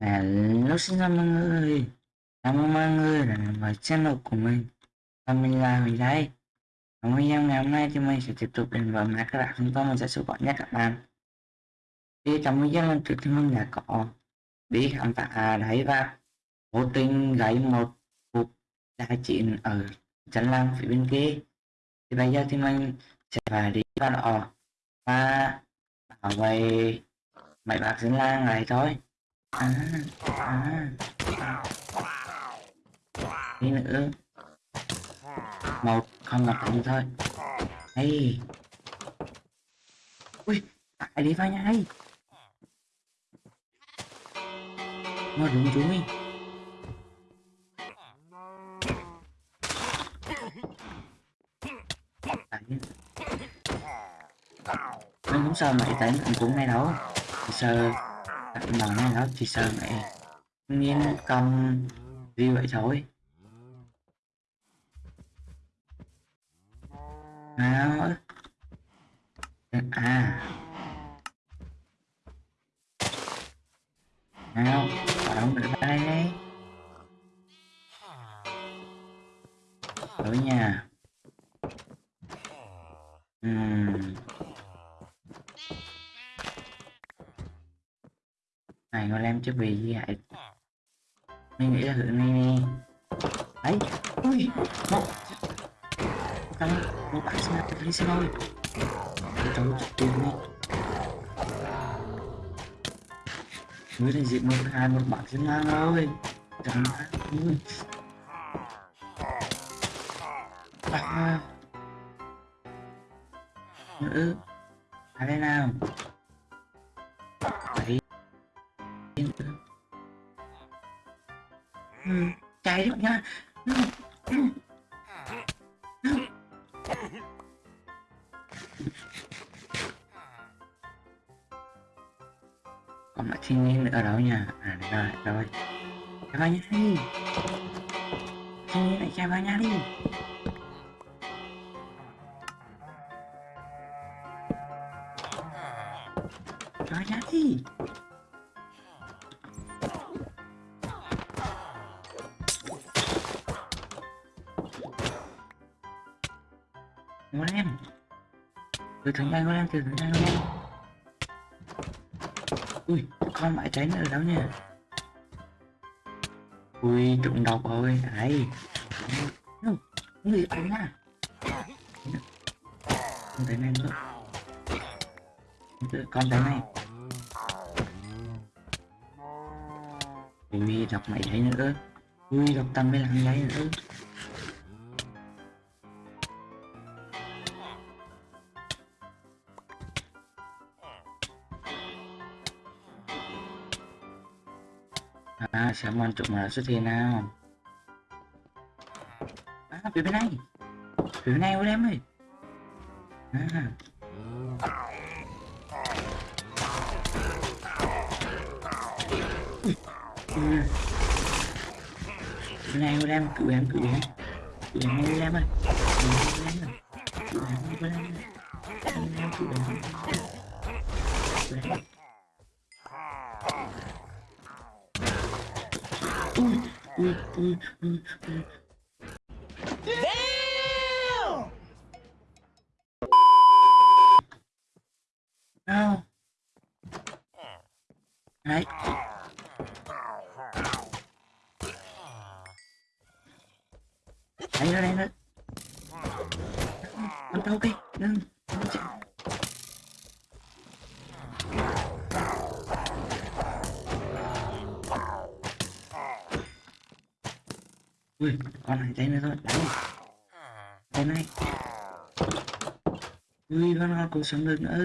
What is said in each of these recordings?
Hello xin chào mọi người Chào mừng mọi người đã đến với channel của mình. Và mình là mình đây Và video ngày hôm nay thì mình sẽ tiếp tục đến với các bạn. Chúng ta mình sẽ số gọi nhất các bạn. Thì trong video lần trước thì mình đã có đi khám phá đấy và vô tình gây một cuộc đại chiến ở chân làng phía bên kia. Thì bây giờ thì mình sẽ phải đi vào đó và bảo vệ mấy bác dân lang này thôi à, à, đi nữa một không gặp anh thôi hey ui ai đi vào nhà hay nó đúng chú mình mình không sao mày tại mình cũng này đâu sợ nói này đó chỉ sợ mẹ. Nghiên cầm gì vậy thôi. Nào chứ bị gì vậy. Mình nghĩ là thử này nè đấy. Ui một cái một bạn xin tôi đi xin thôi trong một tiền đi mới thì dịp một hai một bạn xin ngang ơi. Chẳng hạn ui. À nữ à đây nào. Ừ, cháy được nha. Còn lại thiên nhiên ở đâu nha. À đây rồi rồi chạy vào nhà đi. Thiên nhiên lại chạy vào nhà đi. Thằng từ đang ui, con mãi tránh ở đâu nha. Ui trụng độc rồi ấy không người ấy nha con thấy này nữa. Con thấy này ui đọc mày thấy nữa ui đọc tăng mới làm giấy nữa xem quan trọng là xuất hiện nào? À, phía bên này. Phía bên này ôi em ơi. À. Ừ. Bên này của em, cự em, cự em. Cự em ngay em ơi. Cự em ơi em ơi, em ơi em, cự em Cứu em ui ui ui con này đây thôi đấy. Đây này. Ui con hoa cũng sống được nữa.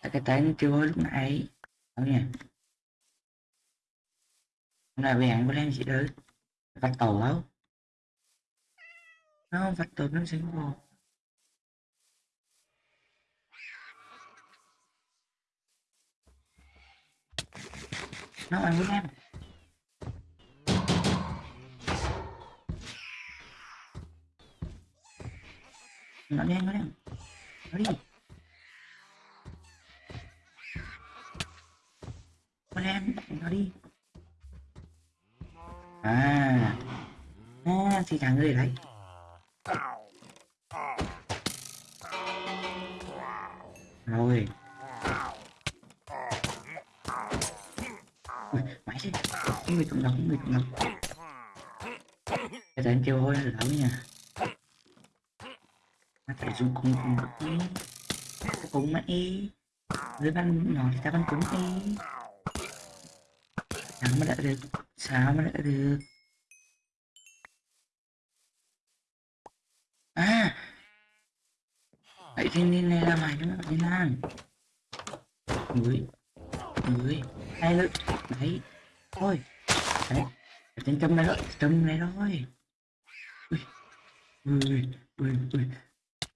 À, cái tay nó kêu hơi lúc nãy. Đâu nhỉ? Hôm nay về ăn của em chị đấy vặt tàu đâu nó không vặt tàu nó sẽ vô nó ăn với em nó đen nó đen nó đi. Nó đen nó đi. À. À thì thằng người đấy. Rồi. Ui, mãi thế. Người cộng đồng người cộng đồng cái anh kêu hôi là đâu nha dùng cùng cùng cùng cùng mà y. Dưới bắn nhỏ thì ta bắn cũng y. Sao mà đã được. Sáng mà đã được? À! Vậy thì nên này làm lại nữa nó đi lan người người, hai lực đấy. Thôi. Đấy. Trên châm này rồi châm này rồi ui ui ui ui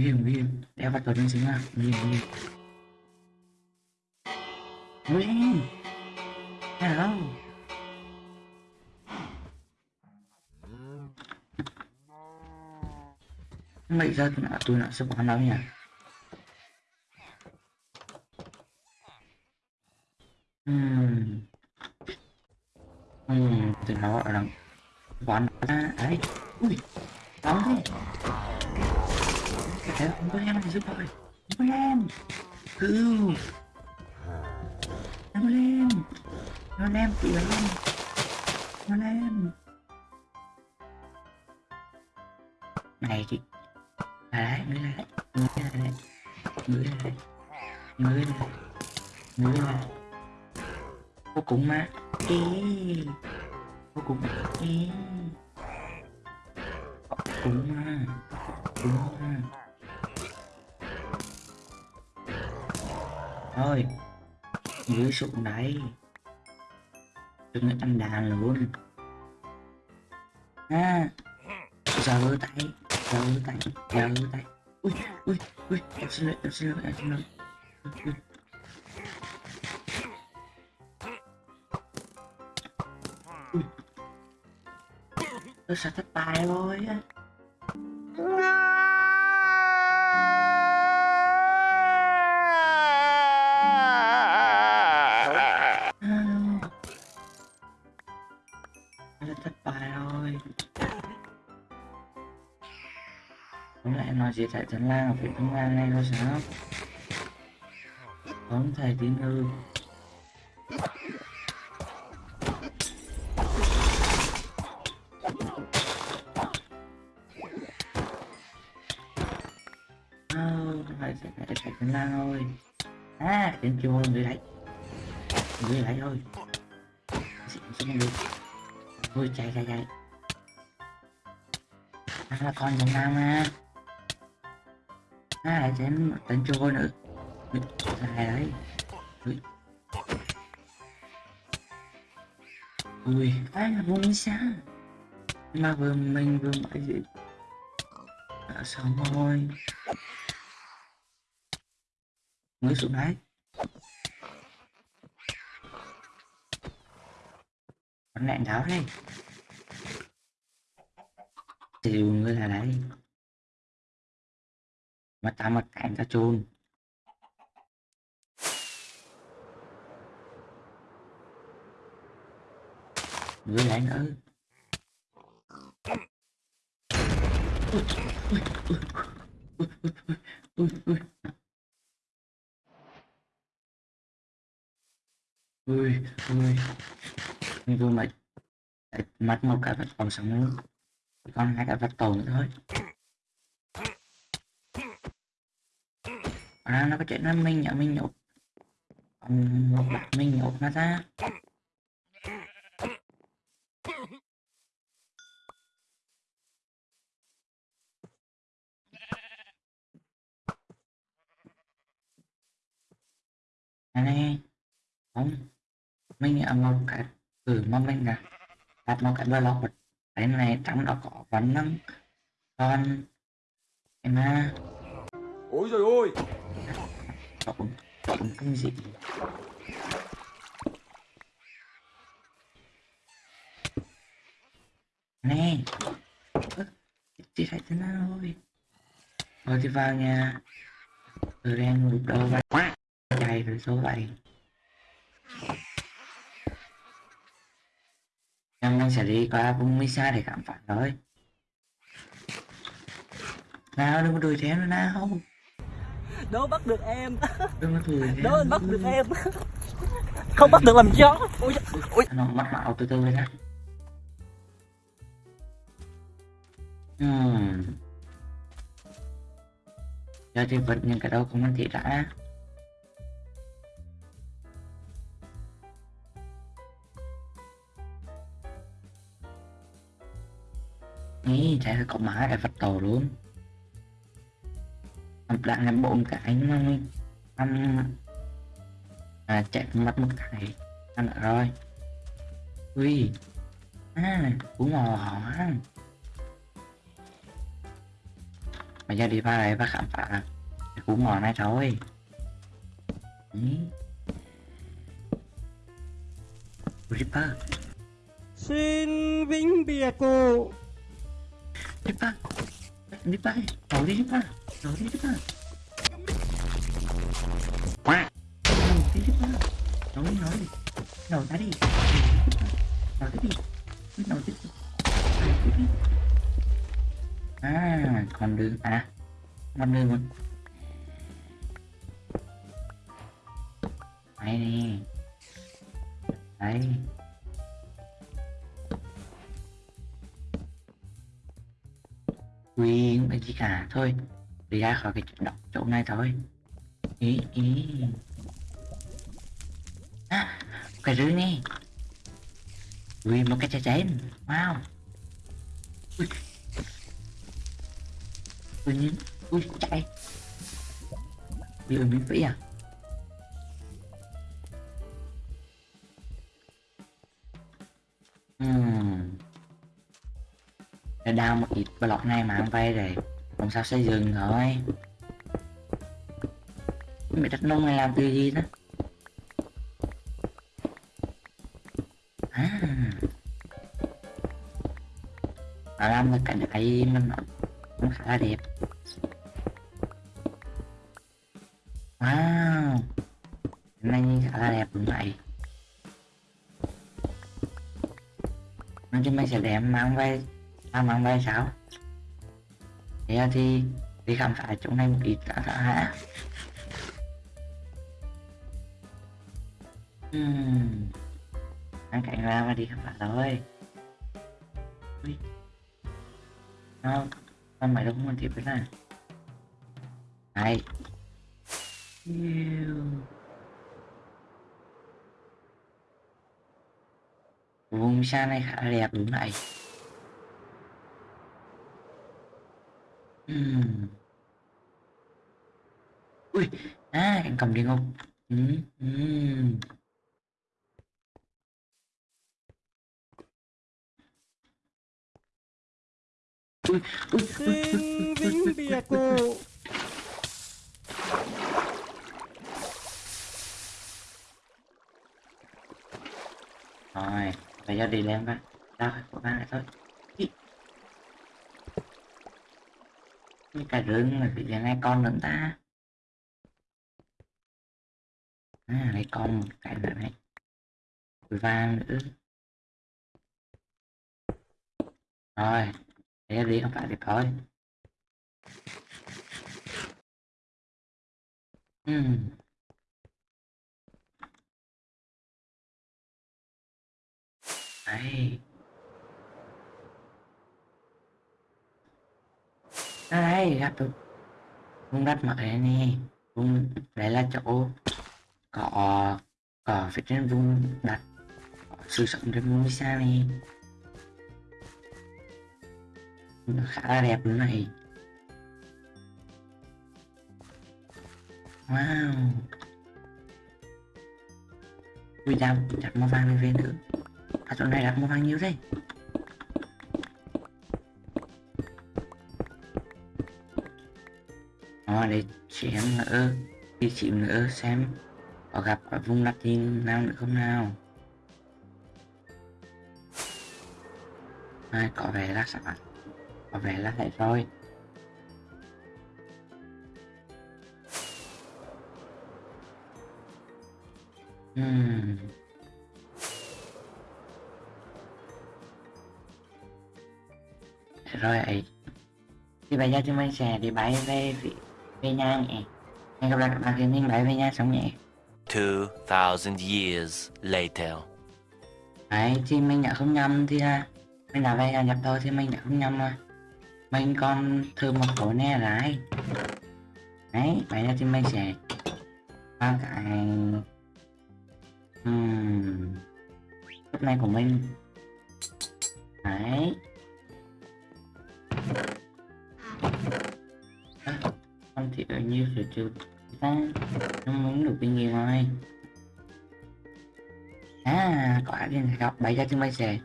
nguy hiểm nguy đeo vào tàu trên xính à nguy hiểm nguy hiểm nguy hiểm hello mày ra tôi đã tôi đã sẽ bán đâu nhỉ lại đấy lại đấy lại đấy lại đấy lại vô cùng mà Ê. vô cùng Ê. vô cùng mà cùng mà thôi dưới sụn đấy đừng ăn đàn luôn à giờ tay giơ tay giơ tay ui ui ui, em xin lỗi em xin lỗi em xin lỗi ui. tôi sẽ thất bại rồi á. Đúng tại Thái Lan ở phía Thanh Lan này thôi sao? Không thầy tiến hư ờ, phải phải phải phải Thái Lan thôi. À đến chưa người đấy. Người đấy thôi. Xin xin được. Ôi, chạy chạy chạy. À là con trong Nam à À lại chém tên trôi nữa. Dài đấy. Ui. Ui, Ai là vùng xa Mà vừa mình vừa mọi gì? Đã xong rồi. Mới xuống đấy. Bắn lẹn đáo đây. Thì người là đấy. Mà ta mặt cảnh ta chôn. Người lại nữa. Ui, ui, ui, ui, ui, ui, ui. ui ui mà mất một cái vật còn sống nữa. Còn hai cái vật tồn nữa thôi. À nó có chuyện nó mình nhậu mình nhậu một bạn mình nhậu nó ra. Này không. Mình ở một cái từ mà mình là đặt một cái blog cái này trong đó có vấn năng còn em à ôi rồi ôi chọn cộng cái gì nè chị thấy thế nào rồi rồi thì vào nhà từ đen ngủ đầu vào chạy rồi số vậy mình sẽ đi qua vùng Misa để cảm phản rồi nào đừng có đuổi theo nữa nào đố bắt được em. Đố anh bắt được em. Không bắt được làm chó ui ui. Nó mắt mạo từ từ lên á hmm. giờ thì vật những cái đâu không ăn thị đã. Ý, chạy có má để vật tổ luôn Lại làm bộ một cái mà ăn à chạy mất một cái ăn được rồi. Ui. À cú mò hả? Bây giờ đi vào đây và khám phá cú mò này thôi. Ý. Ripper. Xin vĩnh biệt cô Ripper. Ripper. Nổi đi Ripper Nổi ra đi Nổi ra đi Nổi tiếp tục Nổi tiếp đi À còn đường à còn đường mình Đây nè Đây Quyền cái gì cả thôi. Đi ra khỏi cái đọc chỗ này thôi. Ý ý. À cái rưới này Ui một cái trái chén. Wow. Ui. Ui, nhìn. Ui, chạy. Ui ui miễn phí à. Hmm để đào một ít block này mà ăn vay rồi làm sao xây dựng thôi? Mày đất nông này làm từ gì đó? À. Nó làm được cái này mình nó, nó khá là đẹp. Wow. Này khá là đẹp đúng vậy. Nói chung mình sẽ đem mang về à mang về sao? Thế thì đi khám phá chỗ này một ít đã đã hả hmm. ăn cảnh ra và đi khám phá thôi. Ui. nó con mày đâu muốn tiếp với này. Này vùng xa này khá là đẹp đúng này Ui, à, anh cầm đi không? Ui, ui, ui, ui, xin vĩnh biệt cô. Rồi, bây giờ đi lên. Ra khỏi của ba này thôi. Cái cà rừng mà bị giờ con nữa ta. À, lấy con một cái nữa này. Vàng nữa. Rồi, để đi không phải thì thôi. uhm. Đấy. Ai đây gặp được vùng đất mới này nè. Vùng đây là chỗ có có phía trên vùng đất sử dụng sống trên vùng xa này. Nó khá là đẹp luôn này. Wow. Vì sao đặt màu vàng lên về nữa. À chỗ này đặt màu vàng nhiều đây Đó, để xem nữa đi chịu nữa xem. Có gặp ở vùng đất gì nào nữa không nào? À, có vẻ là sẵn có vẻ là hết rồi. Hmm. rồi thì bây giờ chúng mình sẽ đi bay về về nhà nhé hẹn gặp lại các bạn khi mình bay về nhà sống nhé. 2,000 years later. đấy thì mình đã không nhầm thì là mình đã về nhà nhập thôi thì mình đã không nhầm rồi. Mình còn thử một số nè lại. Đấy bây giờ thì mình sẽ qua cái lúc này của mình. Đấy thì ở như sự trừ ta nó muốn được bao nhiêu thôi. À có ai đi gặp bây ra thì bay xe.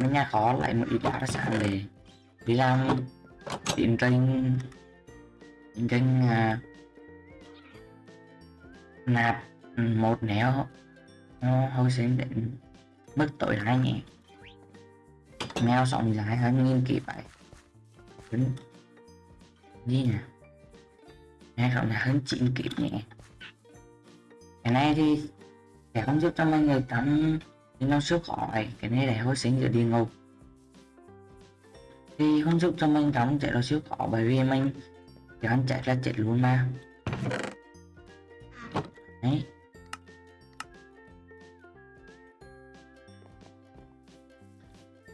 Mình nhà khó lại một ít đá sẵn để vì làm điện tranh điện tranh à, nạp ừ, một nẻo. Nó hơi sinh định mức tội hai nhẹ. Mèo sọng dài hơn nghiên kỷ vậy. Đúng. gì nè hay sống là hơn 9 kỷ nhé cái này thì sẽ không giúp cho mọi người tắm nhưng nó sức khỏi. Cái này để hồi sinh giữa địa ngục. Thì không giúp cho mình tắm chạy nó siêu khó bởi vì mình thì ăn chạy ra chết luôn mà. Đấy.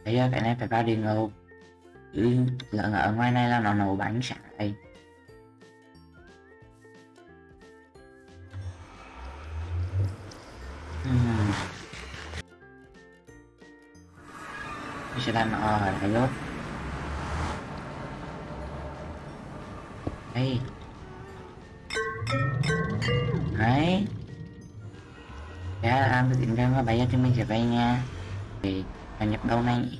Bây giờ cái này phải vào địa ngục. Chứ lợn ở ngoài này là nó nổ bánh sải Mình sẽ làm ở đây luôn đây đấy. Dạ làm tìm ra và bây cho mình sẽ về nha. Thì, là nhập đâu này? Nhỉ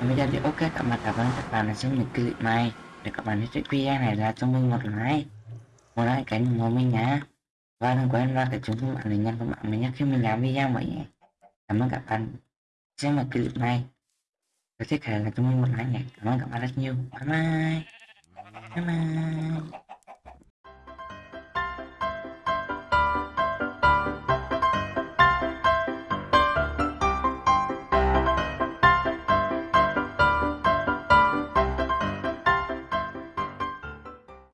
Và bây giờ thì ok, các bạn cảm ơn các bạn đã xem những clip này. Để các bạn hết thích video này là cho mình một like. Một like cái ủng hộ mình nhá. Và đừng quên like để chúng các bạn để nhận các bạn mình nhé khi mình làm video mới nhé. Cảm ơn các bạn xem một clip này. Và thích là chúng mình một like nhé cảm ơn các bạn rất nhiều. Bye bye. Bye bye.